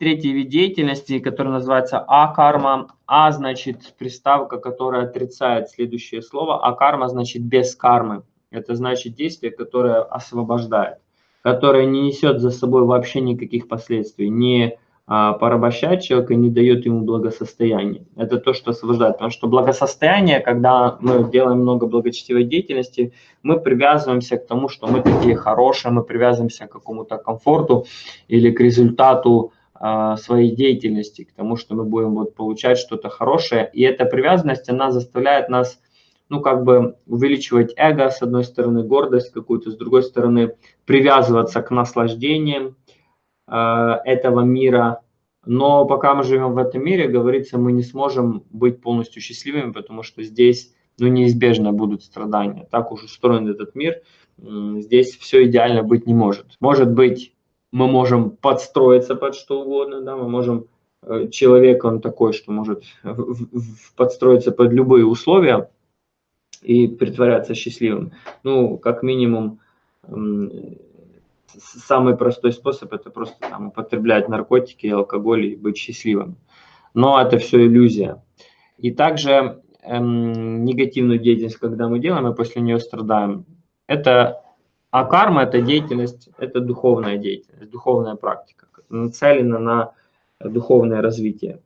третий вид деятельности, который называется а-карма. А значит приставка, которая отрицает следующее слово, а карма значит без кармы. Это значит действие, которое освобождает, которое не несет за собой вообще никаких последствий, не а, порабощать человека, не дает ему благосостояние. Это то, что освобождает. Потому что благосостояние, когда мы делаем много благочестивой деятельности, мы привязываемся к тому, что мы такие хорошие, мы привязываемся к какому-то комфорту или к результату своей деятельности, к тому, что мы будем вот получать что-то хорошее. И эта привязанность, она заставляет нас ну, как бы увеличивать эго, с одной стороны, гордость какую-то, с другой стороны, привязываться к наслаждениям, Э, этого мира. Но пока мы живем в этом мире, говорится, мы не сможем быть полностью счастливыми, потому что здесь ну, неизбежно будут страдания. Так уж устроен этот мир, здесь все идеально быть не может. Может быть, мы можем подстроиться под что угодно, да, мы можем, э, человек он такой, что может подстроиться под любые условия и притворяться счастливым. Ну, как минимум, самый простой способ это просто там, употреблять наркотики и алкоголь и быть счастливым. Но это все иллюзия. И также эм, негативную деятельность, когда мы делаем, и после нее страдаем, это а карма – это деятельность, это духовная деятельность, духовная практика, нацелена на духовное развитие.